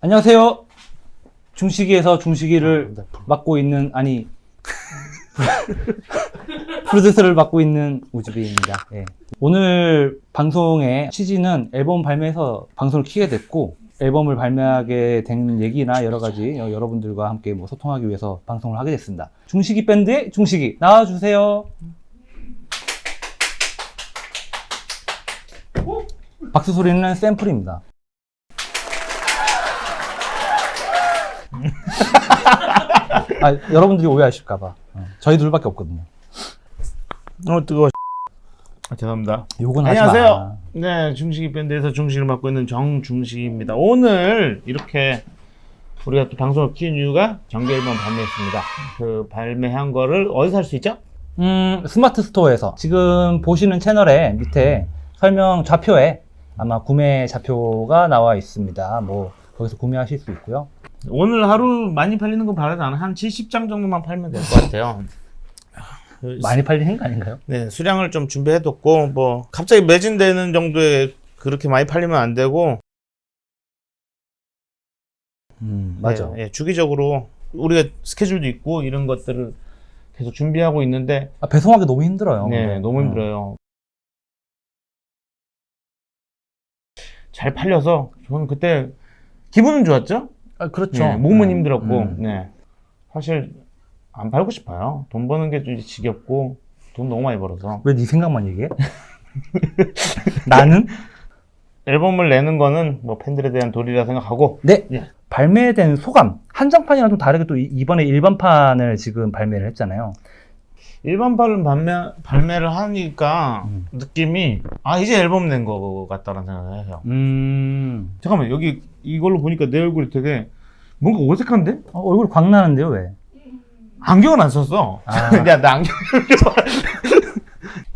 안녕하세요. 중식이에서 중식이를 네. 맡고 있는 아니 프로듀서를 맡고 있는 우즈비입니다. 예. 오늘 방송의 취지는 앨범 발매해서 방송을 키게 됐고 앨범을 발매하게 된 얘기나 여러 가지 여- 여러분들과 함께 뭐 소통하기 위해서 방송을 하게 됐습니다. 중식이 밴드의 중식이 나와주세요. 박수 소리는 샘플입니다. 아, 여러분들이 오해하실까봐. 어, 저희 둘밖에 없거든요. 어 뜨거워. 아, 죄송합니다. 요건 하지 안녕하세요. 마. 네, 중식이 밴드에서 중식을 맡고 있는 정중식입니다. 오늘 이렇게 우리가 또 방송을 키운 이유가 정규 앨범 발매했습니다. 그 발매한 거를 어디서 살 수 있죠? 음, 스마트 스토어에서 지금 보시는 채널에 밑에 설명 좌표에 아마 구매 좌표가 나와 있습니다. 뭐 거기서 구매하실 수 있고요. 오늘 하루 많이 팔리는 거 바라지 않아 한 70장 정도만 팔면 될 것 같아요. 많이 팔리는 거 아닌가요? 네, 수량을 좀 준비해뒀고 뭐 갑자기 매진되는 정도에 그렇게 많이 팔리면 안 되고 음, 맞아. 네, 예, 주기적으로 우리가 스케줄도 있고 이런 것들을 계속 준비하고 있는데 아, 배송하기 너무 힘들어요. 네, 근데. 너무 어. 힘들어요. 잘 팔려서 저는 그때 기분은 좋았죠. 아, 그렇죠. 네, 몸은 음, 힘들었고, 음. 네. 사실 안 팔고 싶어요. 돈 버는 게 좀 지겹고 돈 너무 많이 벌어서 왜 네 생각만 얘기해? 나는? 앨범을 내는 거는 뭐 팬들에 대한 도리라 생각하고 네. 예. 발매된 소감. 한정판이랑 좀 다르게 또 이- 이번에 일반판을 지금 발매를 했잖아요. 일반판을 발매 발매를 하니까 음. 느낌이 아 이제 앨범 낸 거 같다라는 생각을 해요. 음. 잠깐만 여기 이걸로 보니까 내 얼굴이 되게 뭔가 어색한데? 어, 얼굴 광 나는데요, 왜? 안경은 안 썼어. 아. 야, 나 안경.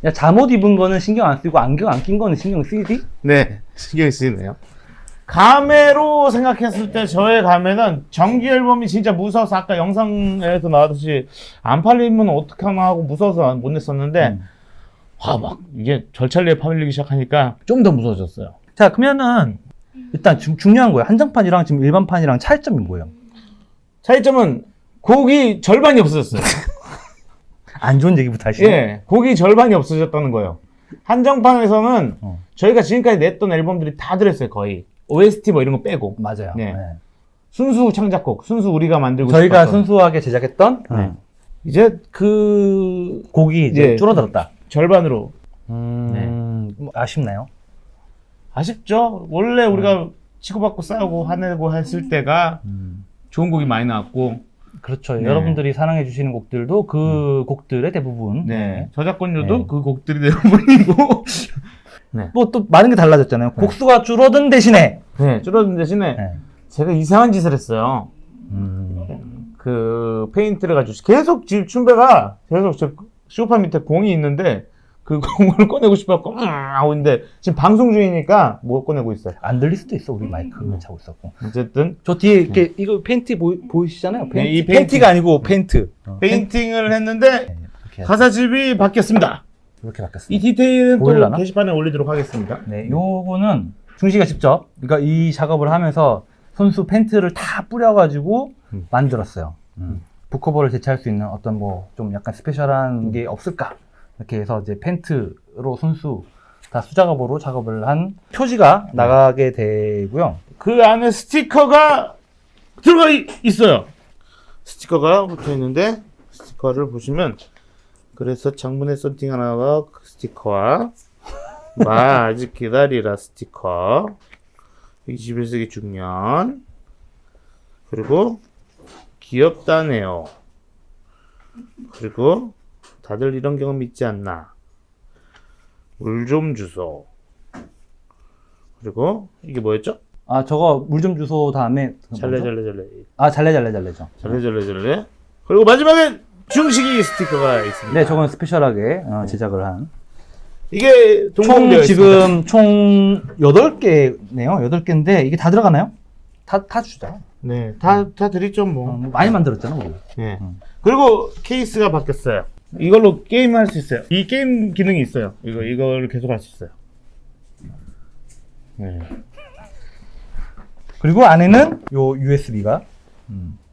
야, 잠옷 입은 거는 신경 안 쓰고 안경 안 낀 거는 신경 쓰이지? 네, 신경이 쓰이네요. 감회로 생각했을 때 저의 감회는 정규 앨범이 진짜 무서워서 아까 영상에서 나왔듯이 안 팔리면 어떡하나 하고 무서워서 못 냈었는데 음. 와막 이게 절찰리에 팔리기 시작하니까 좀 더 무서워졌어요. 자, 그러면은 일단 중, 중요한 거예요. 한정판이랑 지금 일반판이랑 차이점이 뭐예요? 차이점은 곡이 절반이 없어졌어요. 안 좋은 얘기부터 하시죠. 예, 곡이 절반이 없어졌다는 거예요. 한정판에서는 어. 저희가 지금까지 냈던 앨범들이 다 들었어요, 거의. OST 뭐 이런 거 빼고. 맞아요. 네. 네. 순수 창작곡, 순수 우리가 만들고 저희가 싶었던. 순수하게 제작했던 네. 음, 이제 그 곡이 이제 예. 줄어들었다. 절반으로 음, 뭐 아쉽나요? 아쉽죠. 원래 우리가 치고받고 싸우고 화내고 했을 때가 음, 좋은 곡이 많이 나왔고, 그렇죠. 네. 여러분들이 사랑해 주시는 곡들도 그 곡들의 대부분. 네 저작권료도 네. 그 곡들이 대부분이고, 뭐 또 많은 게 달라졌잖아요. 곡수가 줄어든 대신에. 네 줄어든 대신에 네. 제가 이상한 짓을 했어요. 음, 그 페인트를 가지고 계속 지금 춘배가 계속 저 소파 밑에 공이 있는데 그 공을 꺼내고 싶어갖고 음 하고 있는데 지금 방송 중이니까 못 꺼내고 있어요. 안 들릴 수도 있어. 우리 마이크 차고 있었고. 어쨌든 저 뒤에 이렇게 이거 페인트 보이, 보이시잖아요. 네, 이 페인트. 페인트가 아니고 페인트. 어, 페인팅을 했는데 네, 가사집이 바뀌었습니다. 이렇게 바뀌었어요. 이 디테일은 또 보일라나? 게시판에 올리도록 하겠습니다. 네, 요거는 중시가 직접, 그러니까 이 작업을 하면서 손수 페인트를 다 뿌려가지고 음. 만들었어요. 음. 북커버를 대체할 수 있는 어떤 뭐 좀 약간 스페셜한 게 없을까? 이렇게 해서 이제 펜트로 손수 다 수작업으로 작업을 한 표지가 나가게 되고요. 그 안에 스티커가 들어가 이- 있어요. 스티커가 붙어 있는데 스티커를 보시면 그래서 장문의 썬팅 하나와 그 스티커와 마 아직 기다리라 스티커 21세기 중년 그리고 귀엽다네요. 그리고 다들 이런 경험 있지 않나? 물 좀 주소. 그리고 이게 뭐였죠? 아, 저거 물 좀 주소 다음에. 그거 잘래 뭐죠? 잘래 잘래 아, 잘래 잘래 잘래죠. 잘래 잘래 잘래 그리고 마지막엔 중식이 스티커가 있습니다. 네, 저건 스페셜하게 어, 제작을 한. 이게 총 있습니다. 지금 총 8개네요. 8개인데 이게 다 들어가나요? 다, 다 주자. 네, 다, 다 드리죠 어, 뭐. 뭐 많이 만들었잖아, 우리. 네. 음. 그리고 케이스가 바뀌었어요. 이걸로 게임 할수 있어요. 이 게임 기능이 있어요. 이거 이거를 계속 할 수 있어요. 네. 그리고 안에는 요 USB가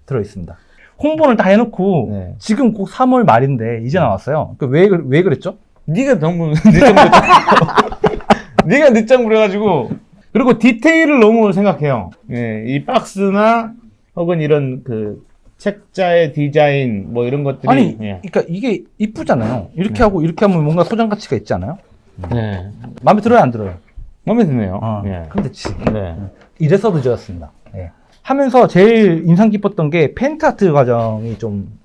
들어 있습니다. 홍보를 다 해놓고 네. 지금 꼭 3월 말인데 이제 나왔어요. 그 왜, 그- 왜 그랬죠? 네가 너무 늦장 부려. 네가 늦장 부려가지고 그리고 디테일을 너무 생각해요. 예, 이 박스나 혹은 이런 그 책자의 디자인 뭐 이런 것들이 아니, 예. 그러니까 이게 이쁘잖아요. 이렇게 네. 하고 이렇게 하면 뭔가 소장 가치가 있지 않아요? 네. 마음에 들어요, 안 들어요? 마음에 드네요. 어, 예. 그럼 됐지. 네. 이래서 늦어졌습니다. 예. 하면서 제일 인상 깊었던 게 펜타트 과정이 좀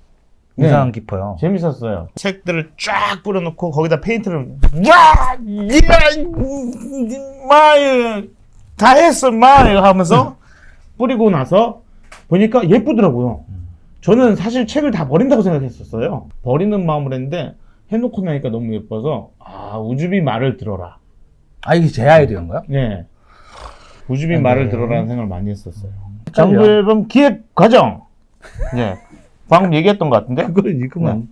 네. 인상 깊어요. 재밌었어요. 책들을 쫙 뿌려놓고 거기다 페인트를 와, 마이 다 했어, 마이 하면서 뿌리고 나서 보니까 예쁘더라고요. 저는 사실 책을 다 버린다고 생각했었어요. 버리는 마음을 했는데 해놓고 나니까 너무 예뻐서 아 우주비 말을 들어라. 아, 이게 제 아이디어인가요? 네. 우주비 네. 말을 들어라는 생각을 많이 했었어요. 정규 앨범 기획 과정. 네. 방금 얘기했던 것 같은데? 그걸 읽으면.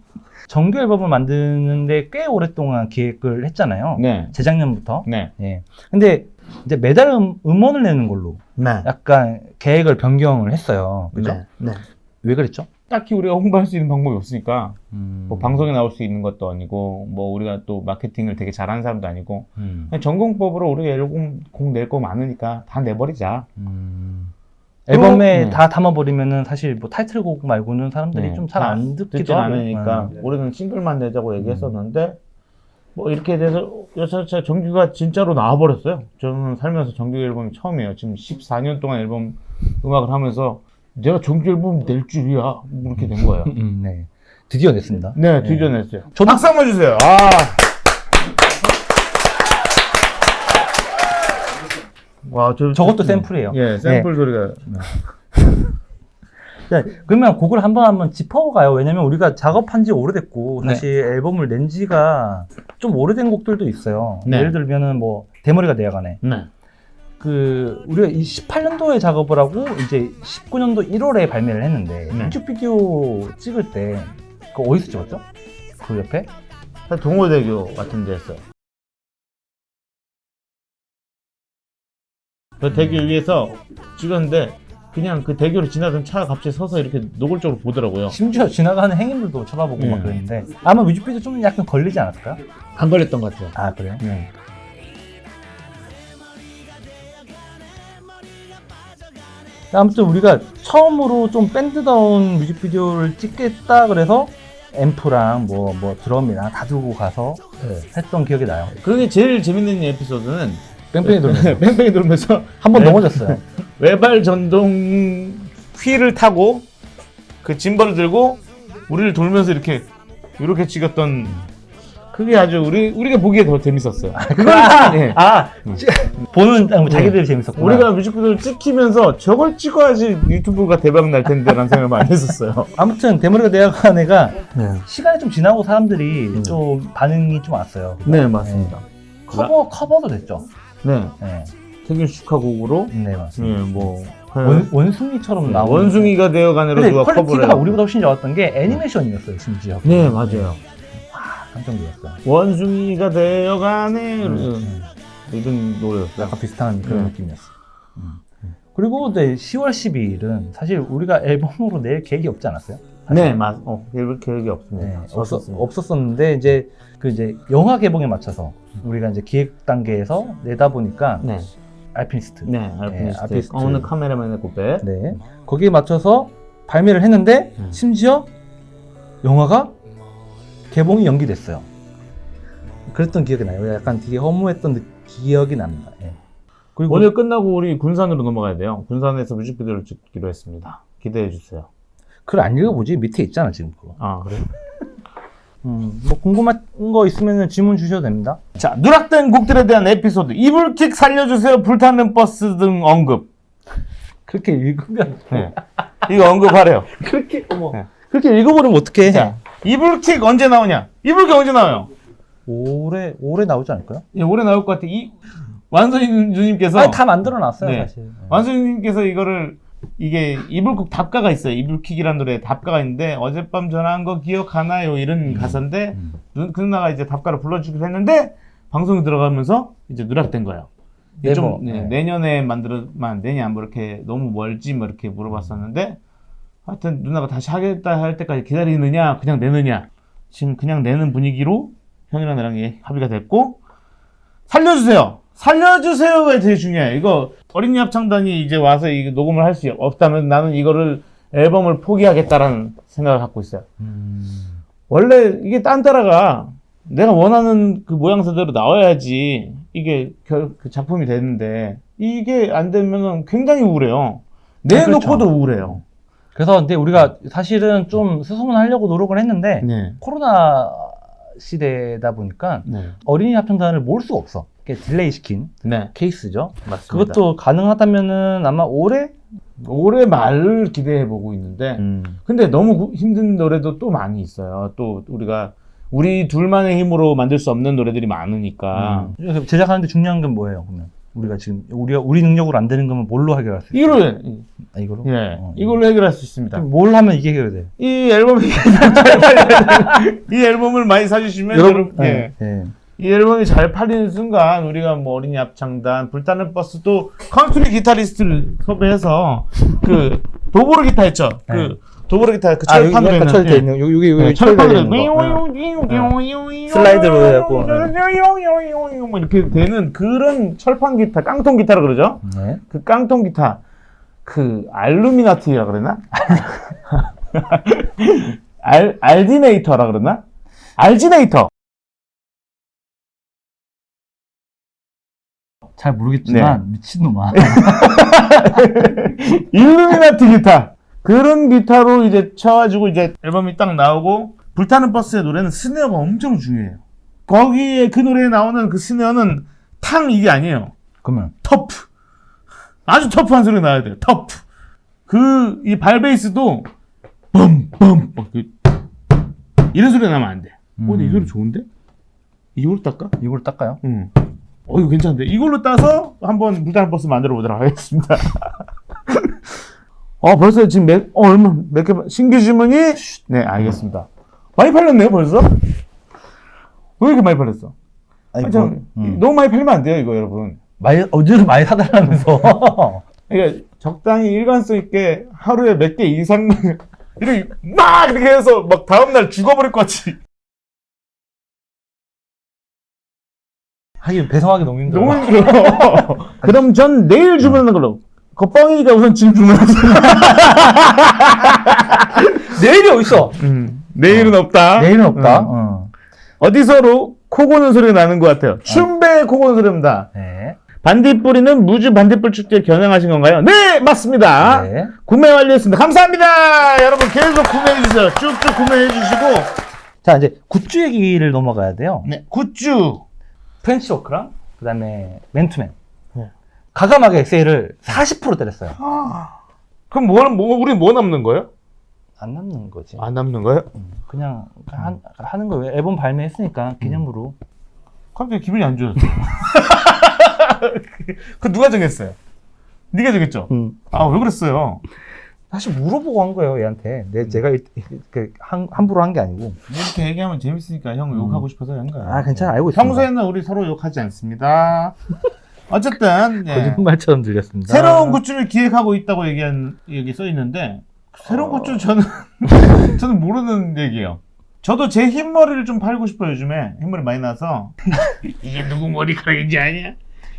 정규 앨범을 만드는데 꽤 오랫동안 기획을 했잖아요. 네. 재작년부터. 네. 예. 근데 이제 매달 음, 음원을 내는 걸로 네. 약간 계획을 변경을 했어요. 그죠? 네. 네. 왜 그랬죠? 딱히 우리가 홍보할 수 있는 방법이 없으니까 음. 뭐 방송에 나올 수 있는 것도 아니고 뭐 우리가 또 마케팅을 되게 잘하는 사람도 아니고 음. 그냥 전공법으로 우리가 앨범 곡낼거 많으니까 다 내버리자. 음. 앨범에 네. 다 담아버리면은 사실 뭐 타이틀곡 말고는 사람들이 네. 좀잘 안 듣기도. 않으니까 음. 우리는 싱글만 내자고 얘기했었는데 뭐 이렇게 돼서 여차차 정규가 진짜로 나와버렸어요. 저는 살면서 정규 앨범이 처음이에요. 지금 14년 동안 앨범 음악을 하면서 내가 정규 앨범 낼 줄이야 뭐 이렇게 된 거예요. 음, 네. 드디어 냈습니다. 네, 드디어 냈어요. 저도- 박수 한번 주세요. 아. 와, 저, 저것도 저- 샘플이에요. 예, 샘플 소리가. 네, 그러면 곡을 한번 한번 짚어가요. 왜냐면 우리가 작업한 지 오래됐고 네. 사실 앨범을 낸 지가 좀 오래된 곡들도 있어요. 네. 예를 들면은 뭐 대머리가 내야가네. 네. 그 우리가 18년도에 작업을 하고 이제 19년도 1월에 발매를 했는데 네. 뮤직비디오 찍을 때 그 어디서 찍었죠? 그 옆에? 동호대교 같은 데 했어요. 그 대교 위에서 찍었는데 그냥 그 대교를 지나던 차가 갑자기 서서 이렇게 노골적으로 보더라고요. 심지어 지나가는 행인들도 쳐다보고 막 네. 그랬는데 아마 뮤직비디오 좀 약간 걸리지 않았을까요? 안 걸렸던 것 같아요. 아 그래요? 네. 아무튼 우리가 처음으로 좀 밴드다운 뮤직비디오를 찍겠다 그래서 앰프랑 뭐, 뭐 드럼이랑 다 들고 가서 했던 기억이 나요. 그게 제일 재밌는 에피소드는 뺑뺑이 돌면서 뺑뺑이 돌면서 한번 네. 넘어졌어요. 외발 전동 휠을 타고 그 짐벌을 들고 우리를 돌면서 이렇게 이렇게 찍었던 그게 아주 우리 우리가 보기에 더 재밌었어요. 그걸 예. 아 찌- 보는 아, 자기들이 재밌었구나. 우리가 뮤직비디오를 찍히면서 저걸 찍어야지 유튜브가 대박 날 텐데라는 생각을 많이 했었어요. 아무튼 대머리가 대학원 애가 네, 시간이 좀 지나고 사람들이 음. 좀 반응이 좀 왔어요. 네 맞습니다. 커버 커버도 됐죠. 네, 네, 태균 슈카곡으로 네 맞습니다. 네, 뭐 원, 원숭이처럼 나온 원숭이가 근데 누가 커버를 quality가. 우리보다 훨씬 좋았던 게 애니메이션이었어요 심지어. 네 맞아요. 놀랐어요. 원숭이가 되어가네 음. 이런 노래였어요. 약간 비슷한 그런 음. 느낌이었어. 음. 그리고 네, 10월 12일은 사실 우리가 앨범으로 낼 계획이 없지 않았어요? 네, 맞. 어, 계획, 계획이 없습니다. 네, 없었. 없었었는데 이제 그 이제 영화 개봉에 맞춰서 우리가 이제 기획 단계에서 내다 보니까 네, 알피니스트 네, 네, 알피니스트. 알피니스트. 어느 카메라맨의 고백. 네. 거기에 맞춰서 발매를 했는데 음. 심지어 영화가 개봉이 연기됐어요. 그랬던 기억이 나요. 약간 되게 허무했던 느- 기억이 납니다. 예. 그리고 오늘 끝나고 우리 군산으로 넘어가야 돼요. 군산에서 뮤직비디오를 찍기로 했습니다. 기대해 주세요. 글 안 읽어보지 밑에 있잖아 지금 그거. 아, 그래? 음, 뭐 궁금한 거 있으면 질문 주셔도 됩니다. 자, 누락된 곡들에 대한 에피소드. 이불킥 살려주세요. 불타는 버스 등 언급. 그렇게 읽으면 네. 이거 언급하래요. 그렇게 어머 네. 그렇게 읽어버리면 어떡해? 자, 이불킥 언제 나오냐? 이불킥 언제 나와요? 올해 올해 나오지 않을까요? 예, 올해 나올 것 같아. 이 완선이 누님께서 아니, 다 만들어 놨어요 네. 사실. 완수님께서 이거를 이게 이불킥 답가가 있어요. 이불킥이라는 노래 답가가 있는데 어젯밤 전화한 거 기억하나요? 이런 가사인데 음. 누- 그 누나가 이제 답가를 불러주기로 했는데 방송에 들어가면서 이제 누락된 거예요. 이게 좀 네, 네. 내년에 만들면 안 되냐 뭐 이렇게 너무 멀지 뭐 이렇게 물어봤었는데 하여튼 누나가 다시 하겠다 할 때까지 기다리느냐 그냥 내느냐 지금 그냥 내는 분위기로 형이랑 나랑 예, 합의가 됐고 살려주세요 살려주세요가 되게 중요해 이거 어린이 합창단이 이제 와서 이 녹음을 할 수 없다면 나는 이거를 앨범을 포기하겠다라는 생각을 갖고 있어요 음. 원래 이게 딴따라가 내가 원하는 그 모양새대로 나와야지 이게 결, 그 작품이 되는데 이게 안 되면은 굉장히 우울해요. 내놓고도 그렇죠. 우울해요. 그래서 근데 우리가 사실은 좀 수소문하려고 노력을 했는데 네. 코로나 시대다 보니까 네. 어린이 합창단을 모을 수가 없어. delay 시킨 네. 케이스죠. 맞습니다. 그것도 가능하다면은 아마 올해 올해 말을 기대해 보고 있는데 음. 근데 너무 구- 힘든 노래도 또 많이 있어요. 또 우리가 우리 둘만의 힘으로 만들 수 없는 노래들이 많으니까 음. 제작하는데 중요한 건 뭐예요? 그러면 우리가 지금 우리가 우리 능력으로 안 되는 거면 뭘로 해결할 수 있어요? 이걸로 아, 이걸로? 예 어, 이걸로 해결할 수 있습니다. 뭘 하면 이게 해결돼? 이 앨범이 이 앨범을 많이 사주시면 여러분 예. 예. 이 앨범이 잘 팔리는 순간 우리가 뭐 어린이 합창단 불타는 버스도 컨트리 기타리스트를 섭외해서 그 도브로 기타 했죠. 네. 그 도보르 기타 그 아, 철판으로 철돼 예. 있는 여기 여기 네, 여기 철판으로 있는. 어. 슬라이드로 해갖고, 뭐 이렇게 되는 그런 철판 기타, 깡통 기타라 그러죠. 네. 그 깡통 기타 그 알루미나티라 그러나? 알 알디네이터라 그러나? 알지네이터. 잘 모르겠지만 네. 미친놈아. 일루미나티 기타 그런 기타로 이제 쳐가지고 이제 앨범이 딱 나오고 불타는 버스의 노래는 스네어가 엄청 중요해요. 거기에 그 노래에 나오는 그 스네어는 탕 이게 아니에요. 그러면 터프 아주 터프한 소리 나야 돼요. 터프 그 이 발베이스도 뻔뻔 그 이런 소리 나면 안 돼. 어, 근데 이 음. 소리 좋은데? 이걸로 딸까? 이걸 닦아요? 응. 어, 이거 괜찮은데? 이걸로 따서 한번 불타는 버스 만들어 보도록 하겠습니다. 어, 벌써 지금 몇, 어, 얼마, 몇 개, 신규 주문이? 네, 알겠습니다. 많이 팔렸네요, 벌써? 왜 이렇게 많이 팔렸어? 아니, 아, 저, 뭐, 음. 너무 많이 팔면 안 돼요, 이거, 여러분. 많이 어제도 많이 사달라면서. 그러니까 적당히 일관성 있게 하루에 몇 개 이상, 이렇게 막 이렇게 해서 막 다음날 죽어버릴 것 같이. 하긴 배송하기 너무 힘들어. 너무 힘들어. 그럼 전 내일 주문하는 걸로. 겉뻥이니까 우선 지금 주문하세요. 내일이 어딨어? 음, 내일은 없다. 내일은 없다. 음. 어. 어 디서로 코 고는 소리가 나는 것 같아요. 춘배의 코 고는 소리입니다. 네. 반딧불이는 무주 반딧불 축제 겨냥하신 건가요? 네, 맞습니다. 네. 구매 완료했습니다. 감사합니다. 여러분 계속 구매해 주세요. 쭉쭉 구매해 주시고. 자 이제 굿즈 얘기를 넘어가야 돼요. 네, 굿즈. French work랑 그다음에 맨투맨. 네. 과감하게 세일을 40% 때렸어요. 그럼 뭐, 뭐 우리 뭐 남는 거예요? 안 남는 거지. 안 남는 거예요? 음, 그냥 한, 하는 거예요. 앨범 발매했으니까 기념으로. 갑자기 기분이 안 좋아졌어. 그 누가 정했어요? 네가 정했죠? 음. 아, 왜 그랬어요? 사실 물어보고 한 거예요, 얘한테. 내 제가 일- 그 한, 함부로 한 게 아니고. 이렇게 얘기하면 재밌으니까 형 욕하고 싶어서 한 거야. 아, 괜찮아. 알고 있습니다. 평소에는 우리 서로 욕하지 않습니다. 어쨌든 네. 거짓말처럼 들렸습니다. 새로운 굿즈를 기획하고 있다고 얘기한 여기 써 있는데 새로운 어. 굿즈 저는 저는 모르는 얘기예요. 저도 제 흰머리를 좀 팔고 싶어요 요즘에 흰머리 많이 나서 이게 누구 머리카락인지 아냐?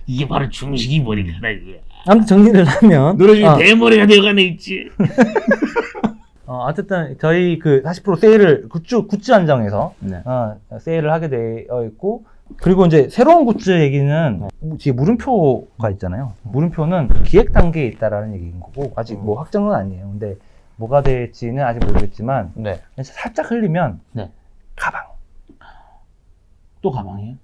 이게 바로 중식이 머리카락이야. 아무튼 정리를 하면. 노래 중에 어, 대머리가 되어가네 있지. 어, 어쨌든 저희 그 40% 세일을 굿즈, 굿즈 한정에서 네. 어, 세일을 하게 되어 있고 그리고 이제 새로운 굿즈 얘기는 뒤에 물음표가 있잖아요. 물음표는 기획 단계에 있다라는 얘기인 거고 아직 뭐 확정은 아니에요. 근데 뭐가 될지는 아직 모르겠지만 네. 살짝 흘리면 네. 가방 또 가방이에요?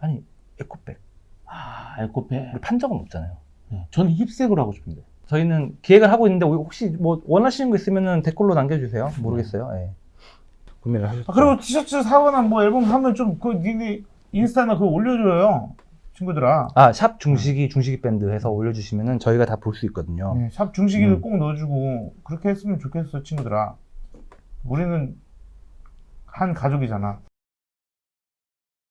아니 에코백 아. 우리 판 적은 없잖아요. 네. 저는 힙색으로 하고 싶은데. 저희는 기획을 하고 있는데 혹시 뭐 원하시는 거 있으면은 댓글로 남겨주세요. 모르겠어요. 예. 구매를 하셨죠. 아, 그리고 티셔츠 사거나 뭐 앨범 하면 좀그 니네 인스타나 그거 올려줘요 친구들아. 아, 샵 중식이 중식이 밴드 해서 올려주시면은 저희가 다 볼 수 있거든요. 네, 샵 중식이를 음. 꼭 넣어주고 그렇게 했으면 좋겠어 친구들아. 우리는 한 가족이잖아.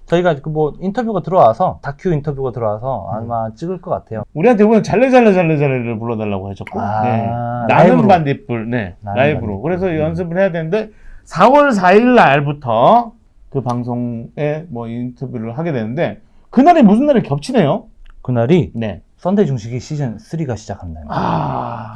저희가 그 뭐 인터뷰가 들어와서 다큐 인터뷰가 들어와서 아마 찍을 것 같아요. 우리한테 오늘 잘래 잘래 잘래 잘래를 불러달라고 하셨고 아, 네. 나는. 반딧불 네 라이브로 반딧불. 그래서 음. 연습을 해야 되는데 4월 4일 날부터 그 방송에 뭐 인터뷰를 하게 되는데 그날이 무슨 날이 겹치네요 그날이 네 썬데이 중식이 시즌 3가 시작하는 날입니다. 아,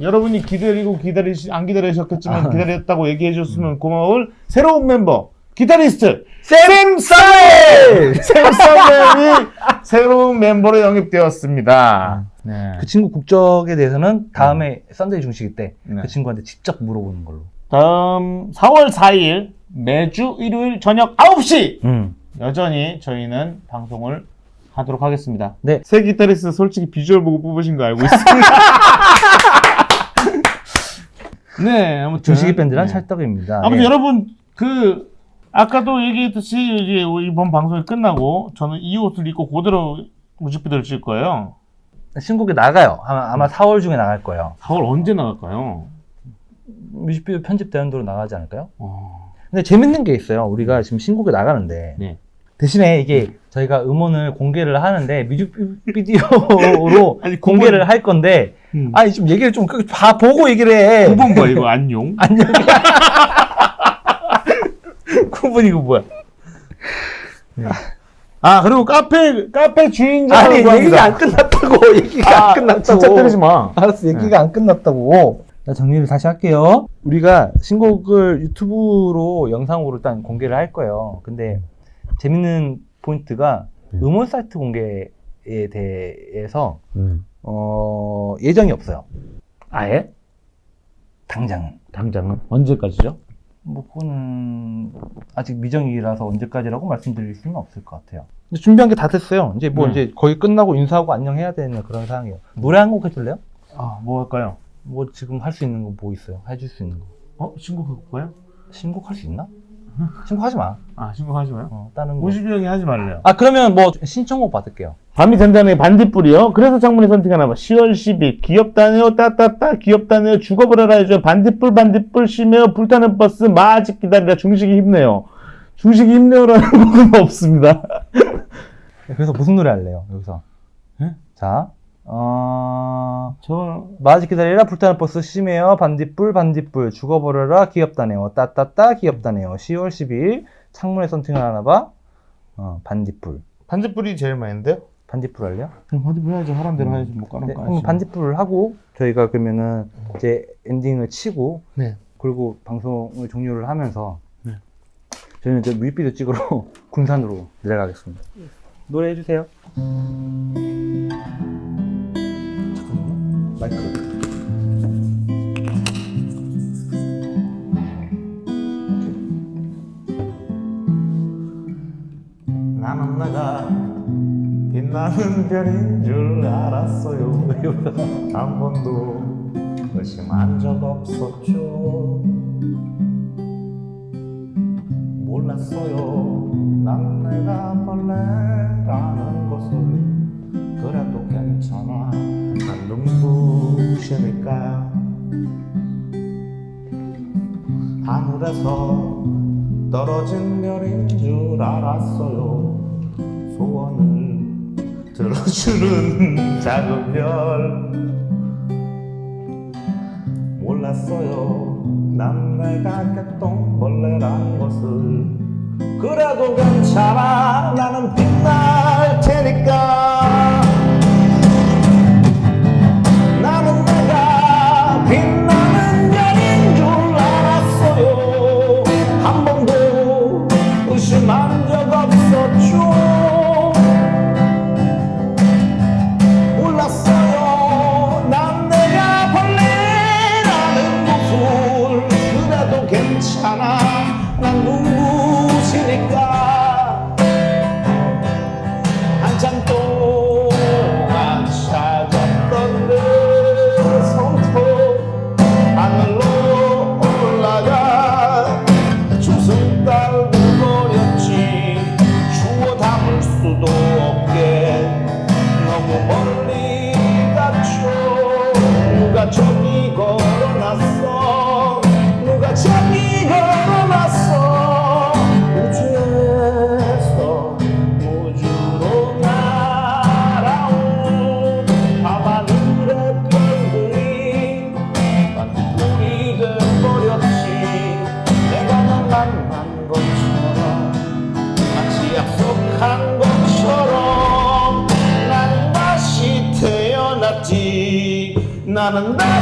여러분이 기다리고 기다리시 안 기다리셨겠지만 아. 기다렸다고 얘기해 줬으면 고마울 새로운 멤버 기타리스트 샘 썰! 샘썸이 새로운 멤버로 영입되었습니다. 네. 그 친구 국적에 대해서는 다음에 썬데이 중식이 때 그 네. 친구한테 직접 물어보는 걸로. 다음 4월 4일 매주 일요일 저녁 9시 음. 여전히 저희는 방송을 하도록 하겠습니다. 네. 새 기타리스트 솔직히 비주얼 보고 뽑으신 거 알고 있습니다. 네, 아무튼 중식이 밴드란 네. 찰떡입니다. 아무튼 예. 여러분 그 아까도 얘기했듯이 이번 방송이 끝나고 저는 이 옷을 입고 그대로 뮤직비디오를 찍을 거예요. 신곡이 나가요. 아마, 아마 4월 중에 나갈 거예요. 4월 언제 나갈까요? 뮤직비디오 편집되는 대로 나가지 않을까요? 어, 근데 재밌는 게 있어요. 우리가 지금 신곡이 나가는데 네. 대신에 이게 저희가 음원을 공개를 하는데 뮤직비디오로 아니, 공개를 할 건데 음. 아니 좀 얘기를 좀 그- 봐 보고 얘기를 해. 9번 봐 이거 안녕. 안녕. 9분 이거 뭐야? 아 그리고 카페 카페 주인장 아니 얘기가 안 끝났다고. 얘기가 안 끝났다고. 진짜 때리지 마. 알았어. 얘기가 안 끝났다고. 자, 정리를 다시 할게요. 우리가 신곡을 유튜브로 영상으로 일단 공개를 할 거예요. 근데 재밌는 포인트가 네. 음원 사이트 공개에 대해서 어, 예정이 없어요. 아예? 당장은. 당장은 언제까지죠? 뭐 그거는 아직 미정이라서 언제까지라고 말씀드릴 수는 없을 것 같아요. 준비한 게 다 됐어요. 이제 뭐 음. 이제 거의 끝나고 인사하고 안녕해야 되는 그런 상황이에요. 노래 한 곡 해줄래요? 아 뭐 할까요? 뭐 지금 할 수 있는 거 뭐 있어요? 해줄 수 있는 거. 어 신곡할 거예요? 신곡할 수 있나? 신곡하지 마. 아 신곡하지 마요. 어, 다른 거. 50이 형이 하지 말래요. 아 그러면 뭐 신청곡 받을게요. 밤이 된다는 반딧불이요. 그래서 장문이 선택하나 봐. 10월 10일 귀엽다네요. 따따따 귀엽다네요. 죽어버려라 해줘. 반딧불 반딧불 심해요. 불타는 버스 마직 기다리라. 중식이 힘내요. 중식이 힘내요라는 곡은 없습니다. 그래서 무슨 노래 할래요? 여기서. 예? 자, 어, 저 마지 기다리라 불타는 버스 심해요. 반딧불 반딧불 죽어버려라 귀엽다네요. 따따따 귀엽다네요. 10월 12일 창문에 선팅을 하나 봐. 어, 반딧불. 반딧불이 제일 많은데요? 반딧불 할래요? 그럼 반딧불 해야지. 하란 대로 해야지. 뭐 까놓고 네, 하지. 그럼 반딧불을 하고 저희가 그러면은 이제 엔딩을 치고 네. 그리고 방송을 종료를 하면서 네. 저희는 이제 뮤직비디오 찍으러 군산으로 내려가겠습니다. 노래 해주세요. 잠깐만요. 마이크. 나는 내가 빛나는 별인 줄 알았어요. 한 번도 의심한 적 없었죠. 몰랐어요. 난 내가 벌레라는 것을 그래도 괜찮아. 난 눈부시니까 하늘에서 떨어진 별인 줄 알았어요. 소원을 들어주는 작은 별. 몰랐어요. 난 내가 개똥벌레란 것을. 그래도 괜찮아. 나는 빛날 테니까. 나는 다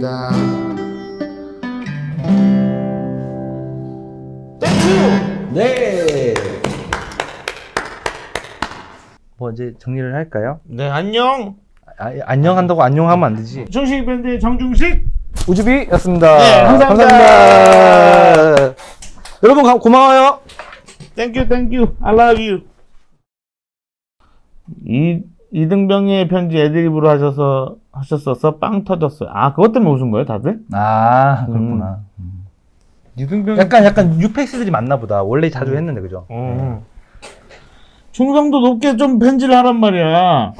논산입니다 Thank you 네. 뭐 이제 정리를 할까요? 네 안녕 아, 안녕한다고 안녕하면 안 되지. 중식 밴드의 정중식 우주비였습니다. 네, 감사합니다. 감사합니다. 여러분 가- 고마워요. Thank you thank you I love you 이 이등병의 편지 애드립으로 하셔서 하셨어서 빵 터졌어요 아 그것 때문에 웃은 거예요 다들? 아 그렇구나. 이등병 약간 약간 뉴페이스들이 많나 보다. 원래 자주 했는데 그죠? 어. 충성도 높게 좀 편지를 하란 말이야